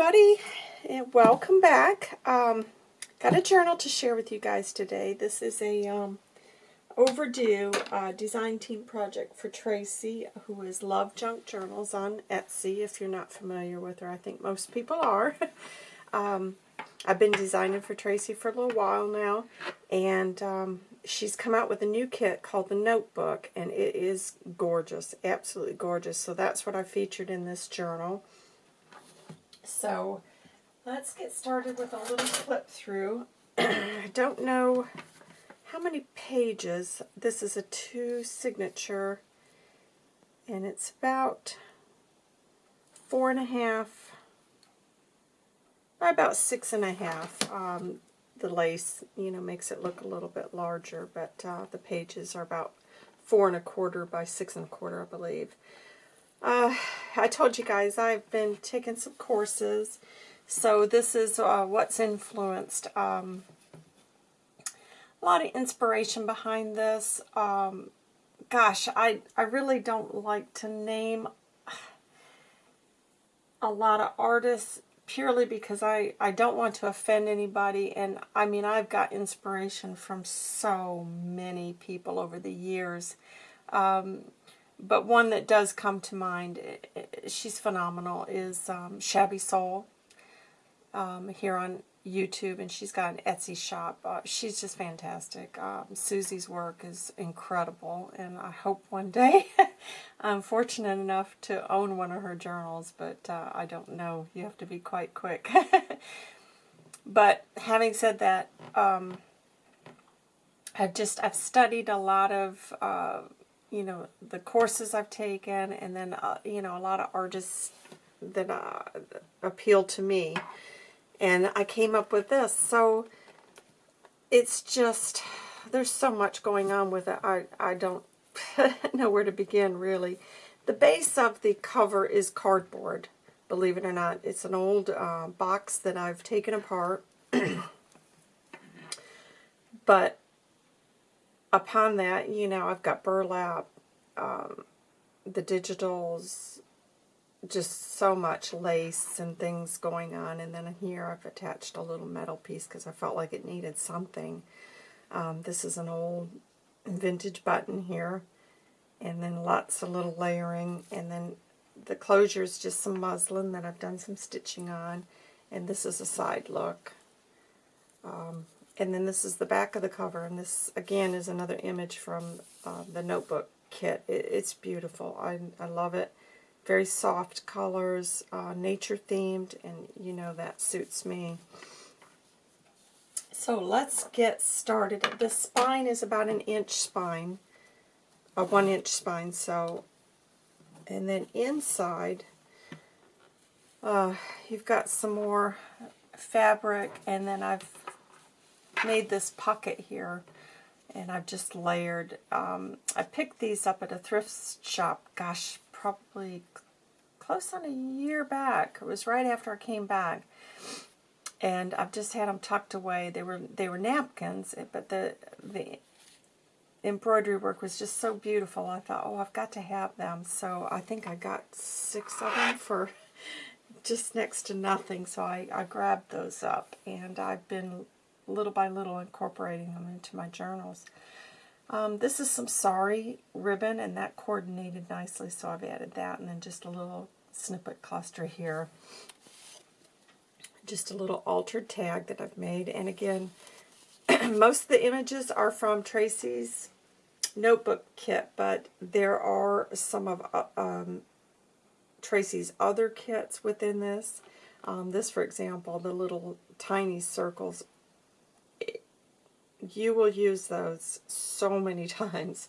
everybody, and welcome back. Um, got a journal to share with you guys today. This is a um, overdue uh, design team project for Tracy, who is Love Junk Journals on Etsy, if you're not familiar with her. I think most people are. um, I've been designing for Tracy for a little while now, and um, she's come out with a new kit called the Notebook, and it is gorgeous, absolutely gorgeous. So that's what I featured in this journal. So let's get started with a little flip through. I don't know how many pages. This is a two signature, and it's about four and a half by about six and a half. Um, the lace, you know, makes it look a little bit larger, but uh, the pages are about four and a quarter by six and a quarter, I believe. Uh, I told you guys I've been taking some courses, so this is uh, what's influenced. Um, a lot of inspiration behind this. Um, gosh, I, I really don't like to name a lot of artists purely because I, I don't want to offend anybody. And I mean, I've got inspiration from so many people over the years. Um, but one that does come to mind, she's phenomenal, is um, Shabby Soul um, here on YouTube, and she's got an Etsy shop. Uh, she's just fantastic. Um, Susie's work is incredible, and I hope one day I'm fortunate enough to own one of her journals, but uh, I don't know. You have to be quite quick. but having said that, um, I've just I've studied a lot of uh, you know the courses I've taken, and then uh, you know a lot of artists that uh, appeal to me and I came up with this. So it's just, there's so much going on with it. I, I don't know where to begin, really. The base of the cover is cardboard, believe it or not. It's an old uh, box that I've taken apart. but upon that, you know, I've got burlap, um, the digitals, just so much lace and things going on. And then here I've attached a little metal piece because I felt like it needed something. Um, this is an old vintage button here. And then lots of little layering. And then the closure is just some muslin that I've done some stitching on. And this is a side look. Um, and then this is the back of the cover. And this, again, is another image from uh, the notebook kit. It, it's beautiful. I, I love it very soft colors, uh, nature themed, and you know that suits me. So let's get started. The spine is about an inch spine, a one inch spine, so, and then inside, uh, you've got some more fabric, and then I've made this pocket here, and I've just layered. Um, I picked these up at a thrift shop, gosh, probably close on a year back. It was right after I came back. And I've just had them tucked away. They were they were napkins, but the the embroidery work was just so beautiful. I thought, oh, I've got to have them. So I think I got six of them for just next to nothing. So I, I grabbed those up, and I've been little by little incorporating them into my journals. Um, this is some sari ribbon, and that coordinated nicely, so I've added that, and then just a little snippet cluster here. Just a little altered tag that I've made, and again, most of the images are from Tracy's notebook kit, but there are some of uh, um, Tracy's other kits within this. Um, this, for example, the little tiny circles you will use those so many times.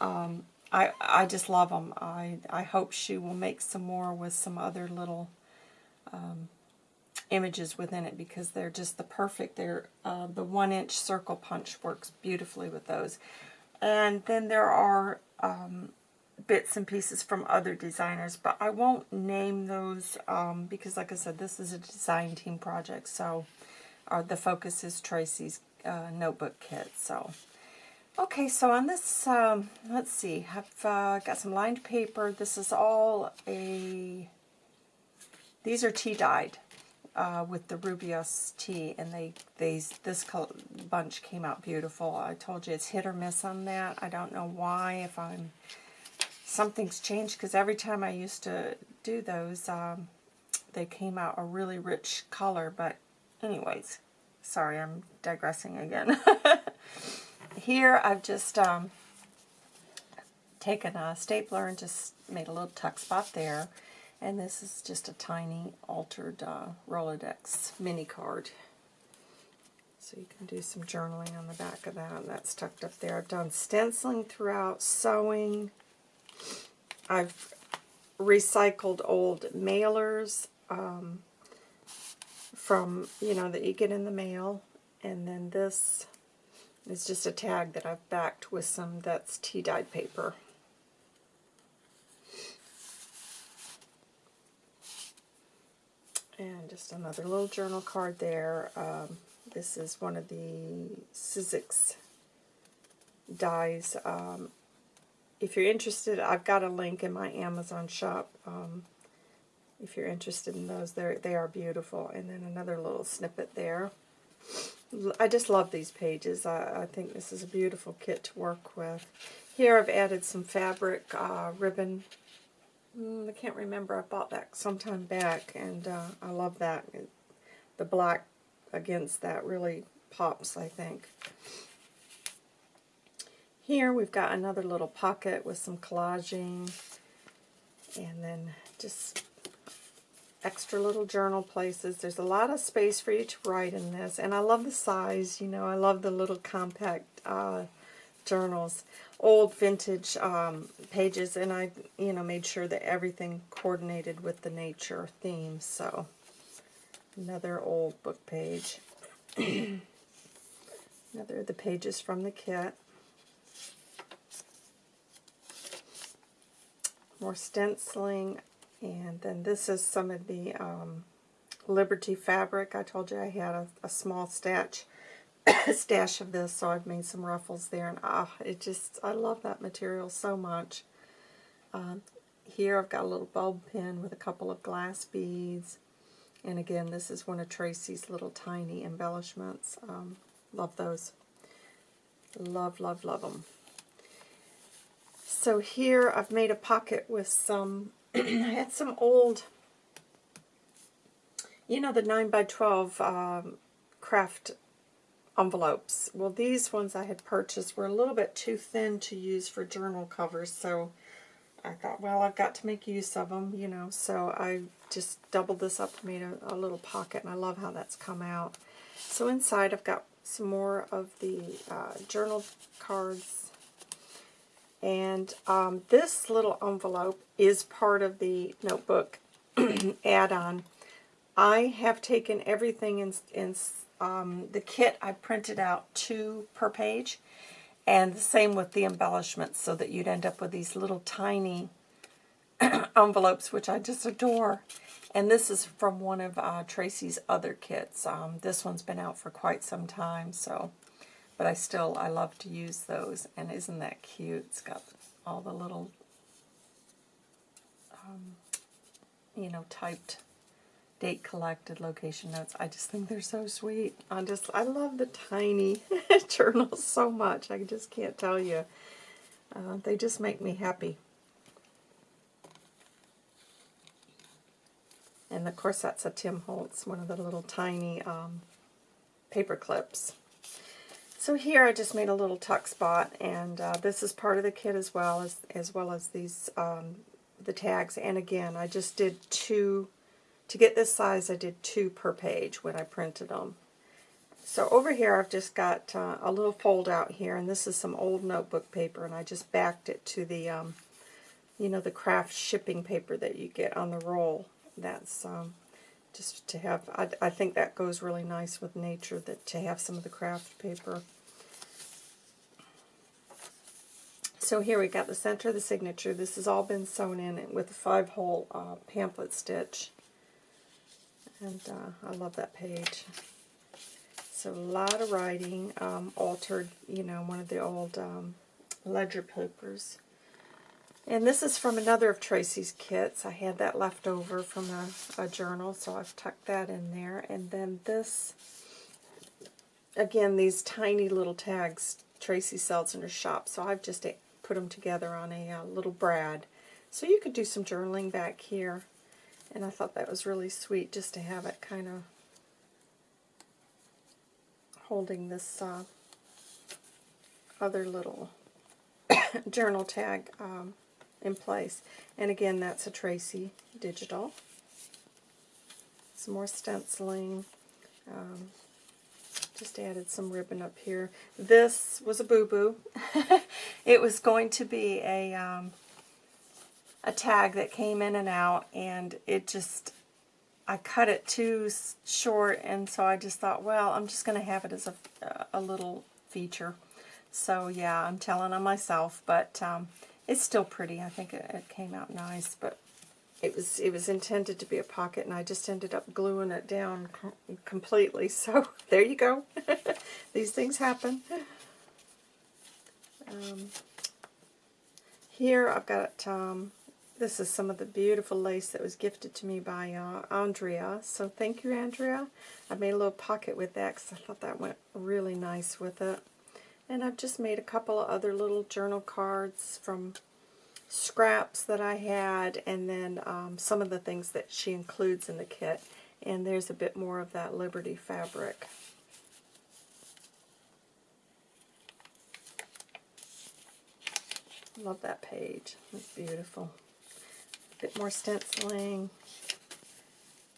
Um, I, I just love them. I, I hope she will make some more with some other little um, images within it because they're just the perfect. They're uh, The one-inch circle punch works beautifully with those. And then there are um, bits and pieces from other designers, but I won't name those um, because, like I said, this is a design team project, so uh, the focus is Tracy's uh, notebook kit. So, okay, so on this, um, let's see, I've uh, got some lined paper. This is all a, these are tea dyed. uh, with the Rooibos tea, and they, they this bunch came out beautiful. I told you it's hit or miss on that. I don't know why, if I'm something's changed, because every time I used to do those, um, they came out a really rich color, but anyways, sorry, I'm digressing again. Here, I've just um, taken a stapler and just made a little tuck spot there. And this is just a tiny altered uh, Rolodex mini card. So you can do some journaling on the back of that. And that's tucked up there. I've done stenciling throughout, sewing. I've recycled old mailers um, from, you know, that you get in the mail. And then this is just a tag that I've backed with some that's tea dyed paper. And just another little journal card there. Um, this is one of the Sizzix dies. Um, if you're interested, I've got a link in my Amazon shop. Um, if you're interested in those, they they are beautiful. And then another little snippet there. I just love these pages. I, I think this is a beautiful kit to work with. Here I've added some fabric uh, ribbon Mm, I can't remember. I bought that sometime back, and uh, I love that. The black against that really pops, I think. Here we've got another little pocket with some collaging, and then just extra little journal places. There's a lot of space for you to write in this, and I love the size. You know, I love the little compact uh, journals old vintage um, pages, and I, you know, made sure that everything coordinated with the nature theme. So, another old book page. another of the pages from the kit. More stenciling, and then this is some of the um, Liberty fabric. I told you I had a, a small stash stash of this, so I've made some ruffles there, and ah, it just, I love that material so much. Um, here I've got a little bulb pin with a couple of glass beads, and again, this is one of Tracy's little tiny embellishments. Um, love those. Love, love, love them. So here I've made a pocket with some, I had some old, you know the 9 by 12 um, craft envelopes. Well, these ones I had purchased were a little bit too thin to use for journal covers, so I thought, well, I've got to make use of them, you know, so I just doubled this up and made a, a little pocket, and I love how that's come out. So inside I've got some more of the uh, journal cards, and um, this little envelope is part of the notebook add-on. I have taken everything in, in um, the kit, I printed out two per page. And the same with the embellishments, so that you'd end up with these little tiny envelopes, which I just adore. And this is from one of uh, Tracy's other kits. Um, this one's been out for quite some time, so, but I still, I love to use those. And isn't that cute? It's got all the little, um, you know, typed date collected, location notes. I just think they're so sweet. I just, I love the tiny journals so much. I just can't tell you. Uh, they just make me happy. And of course that's a Tim Holtz, one of the little tiny um, paper clips. So here I just made a little tuck spot, and uh, this is part of the kit as well as as well as these um, the tags. And again, I just did two to get this size, I did two per page when I printed them. So over here, I've just got uh, a little fold out here, and this is some old notebook paper, and I just backed it to the, um, you know, the craft shipping paper that you get on the roll. That's um, just to have, I, I think that goes really nice with nature, that to have some of the craft paper. So here we got the center of the signature. This has all been sewn in with a five-hole uh, pamphlet stitch. And uh, I love that page. So a lot of writing, um, altered, you know, one of the old um, ledger papers. And this is from another of Tracy's kits. I had that left over from a, a journal, so I've tucked that in there. And then this, again, these tiny little tags Tracy sells in her shop, so I've just put them together on a uh, little brad. So you could do some journaling back here. And I thought that was really sweet just to have it kind of holding this uh, other little journal tag um, in place. And again, that's a Tracy digital. Some more stenciling. Um, just added some ribbon up here. This was a boo-boo. it was going to be a, um, a tag that came in and out, and it just, I cut it too short, and so I just thought, well, I'm just going to have it as a, a little feature. So yeah, I'm telling on myself, but um, it's still pretty. I think it, it, came out nice, but it was it was intended to be a pocket, and I just ended up gluing it down completely. So there you go. These things happen. Um, here I've got, um, this is some of the beautiful lace that was gifted to me by uh, Andrea. So thank you, Andrea. I made a little pocket with that because I thought that went really nice with it. And I've just made a couple of other little journal cards from scraps that I had and then um, some of the things that she includes in the kit. And there's a bit more of that Liberty fabric. Love that page. It's beautiful. A bit more stenciling.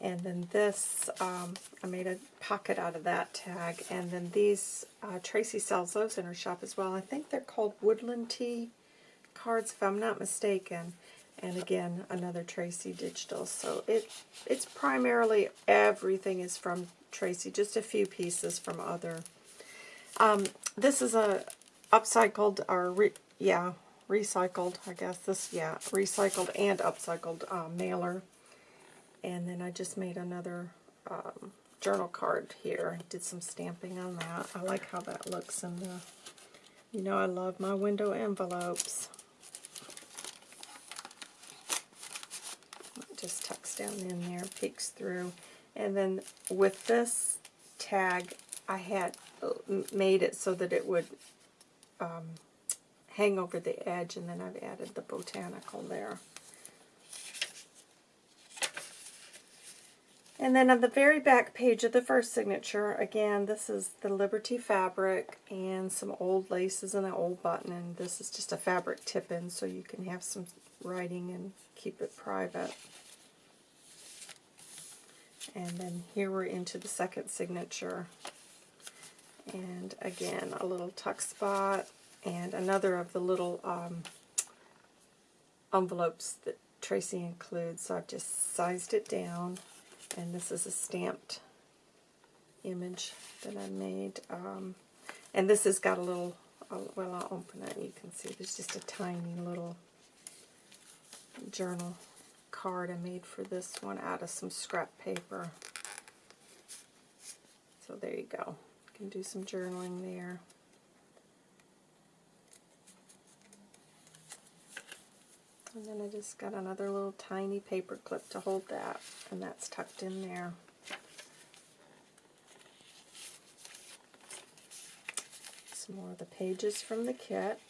And then this, um, I made a pocket out of that tag. And then these, uh, Tracy sells those in her shop as well. I think they're called Woodland Tea cards, if I'm not mistaken. And again, another Tracy Digital. So it it's primarily, everything is from Tracy. Just a few pieces from other. Um, this is a upcycled, or re, yeah, recycled, I guess. This, yeah, recycled and upcycled uh, mailer and then I just made another um, journal card here. Did some stamping on that. I like how that looks in the, you know I love my window envelopes. Just tucks down in there, peeks through. And then with this tag, I had uh, made it so that it would um, hang over the edge, and then I've added the botanical there. And then on the very back page of the first signature, again, this is the Liberty fabric and some old laces and an old button. And this is just a fabric tip-in so you can have some writing and keep it private. And then here we're into the second signature. And again, a little tuck spot and another of the little um, envelopes that Tracy includes. So I've just sized it down and this is a stamped image that I made. Um, and this has got a little, uh, well I'll open it you can see there's just a tiny little journal card I made for this one out of some scrap paper. So there you go. You can do some journaling there. And then I just got another little tiny paper clip to hold that, and that's tucked in there. Some more of the pages from the kit.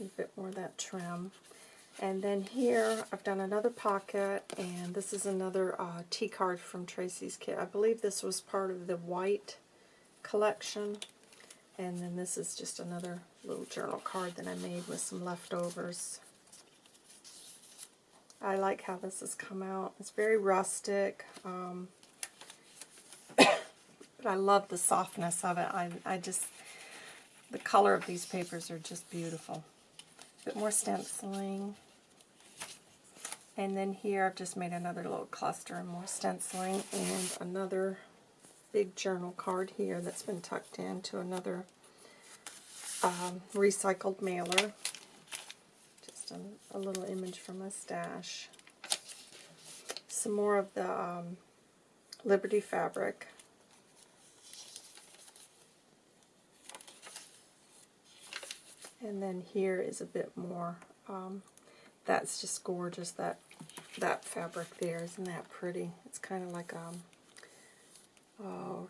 A bit more of that trim. And then here, I've done another pocket, and this is another uh, T-card from Tracy's kit. I believe this was part of the white collection. And then this is just another little journal card that I made with some leftovers. I like how this has come out. It's very rustic. Um, but I love the softness of it. I, I just, the color of these papers are just beautiful. A bit more stenciling. And then here I've just made another little cluster and more stenciling and another big journal card here that's been tucked into another um, recycled mailer. Just a, a, little image from a stash. Some more of the um, Liberty fabric. And then here is a bit more. Um, that's just gorgeous. That that fabric there, isn't that pretty? It's kind of like um, oh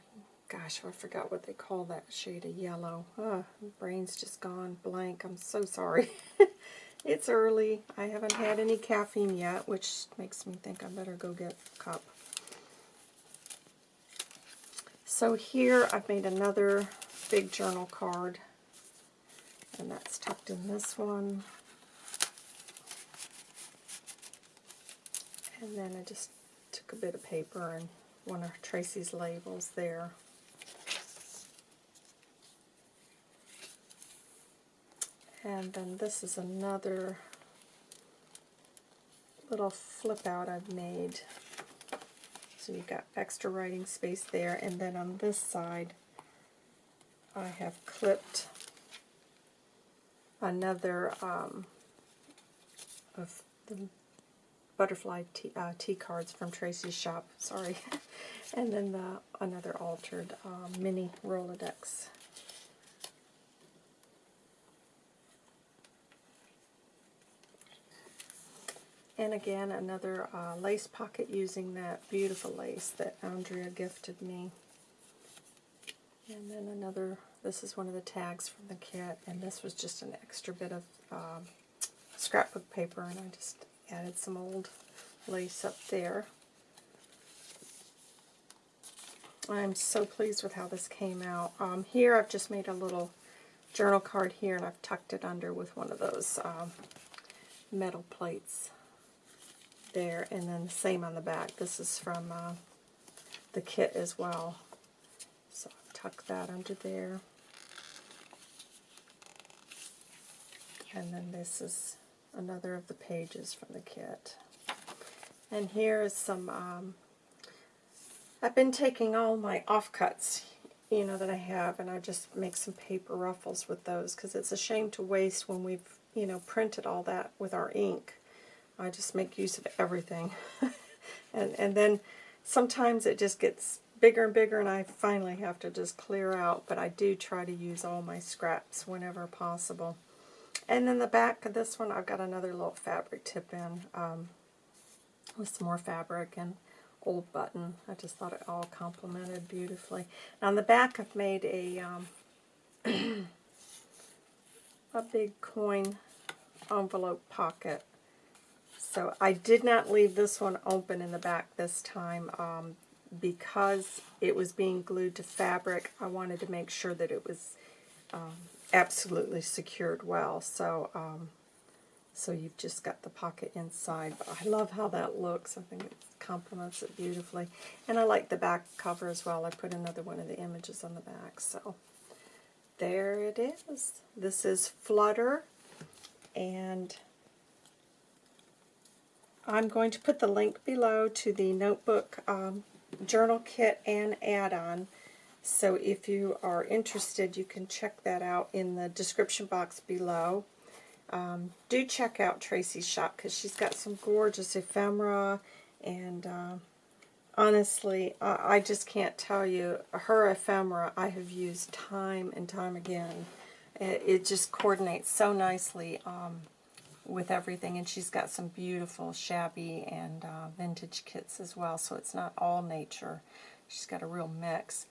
gosh, I forgot what they call that shade of yellow. Oh, brain's just gone blank. I'm so sorry. it's early. I haven't had any caffeine yet, which makes me think I better go get a cup. So here I've made another big journal card, and that's tucked in this one. And then I just took a bit of paper and one of Tracy's labels there. And then this is another little flip out I've made so you've got extra writing space there. And then on this side, I have clipped another um, of the butterfly tea, uh, tea, cards from Tracy's shop. Sorry. and then the another altered uh, mini Rolodex. And again, another uh, lace pocket using that beautiful lace that Andrea gifted me. And then another, this is one of the tags from the kit, and this was just an extra bit of um, scrapbook paper, and I just added some old lace up there. I'm so pleased with how this came out. Um, here I've just made a little journal card here, and I've tucked it under with one of those um, metal plates there, and then the same on the back. This is from uh, the kit as well. So I'll tuck that under there. And then this is another of the pages from the kit. And here is some, um, I've been taking all my offcuts, you know, that I have, and I just make some paper ruffles with those, because it's a shame to waste when we've, you know, printed all that with our ink. I just make use of everything. and, and then sometimes it just gets bigger and bigger and I finally have to just clear out, but I do try to use all my scraps whenever possible. And then the back of this one, I've got another little fabric tip in um, with some more fabric and old button. I just thought it all complemented beautifully. Now on the back, I've made a um, a big coin envelope pocket so I did not leave this one open in the back this time um, because it was being glued to fabric. I wanted to make sure that it was um, absolutely secured well. So um, so you've just got the pocket inside. But I love how that looks. I think it complements it beautifully. And I like the back cover as well. I put another one of the images on the back. So there it is. This is Flutter. And I'm going to put the link below to the notebook um, journal kit and add-on. So if you are interested, you can check that out in the description box below. Um, do check out Tracy's shop because she's got some gorgeous ephemera and uh, honestly, I, I, just can't tell you, her ephemera I have used time and time again. It, it just coordinates so nicely. Um, with everything, and she's got some beautiful shabby and uh, vintage kits as well, so it's not all nature. She's got a real mix.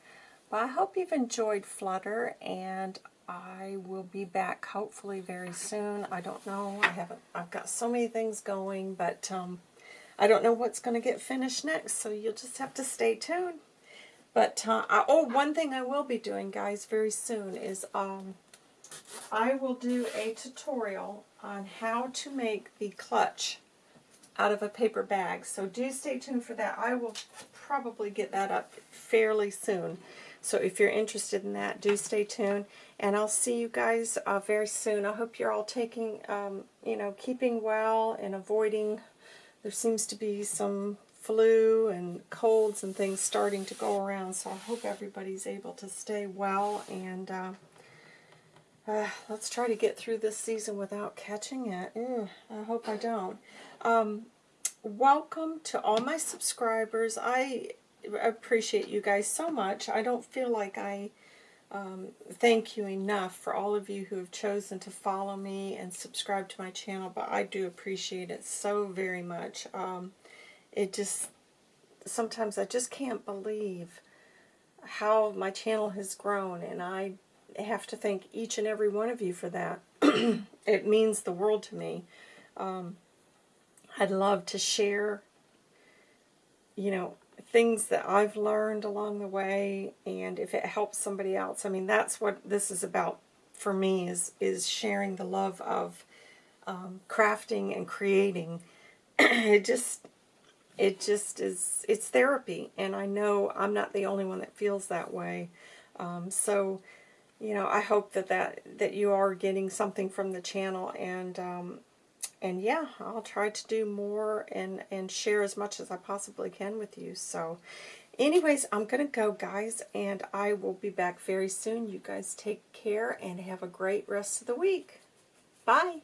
But I hope you've enjoyed Flutter, and I will be back hopefully very soon. I don't know. I haven't. I've got so many things going, but um, I don't know what's going to get finished next, so you'll just have to stay tuned. But, uh, I, oh, one thing I will be doing, guys, very soon is um, I will do a tutorial on how to make the clutch out of a paper bag. So do stay tuned for that. I will probably get that up fairly soon. So if you're interested in that, do stay tuned. And I'll see you guys uh, very soon. I hope you're all taking, um, you know, keeping well and avoiding, there seems to be some flu and colds and things starting to go around. So I hope everybody's able to stay well and uh, uh, let's try to get through this season without catching it. I hope I don't. Um, welcome to all my subscribers. I appreciate you guys so much. I don't feel like I um, thank you enough for all of you who have chosen to follow me and subscribe to my channel, but I do appreciate it so very much. Um, it just, sometimes I just can't believe how my channel has grown, and I have to thank each and every one of you for that. it means the world to me. Um, I'd love to share, you know, things that I've learned along the way and if it helps somebody else. I mean, that's what this is about for me is, is sharing the love of um, crafting and creating. it just, it just is, it's therapy. And I know I'm not the only one that feels that way. Um, so, you know, I hope that, that, that you are getting something from the channel and, um, and yeah, I'll try to do more and, and share as much as I possibly can with you. So anyways, I'm going to go, guys, and I will be back very soon. You guys take care and have a great rest of the week. Bye.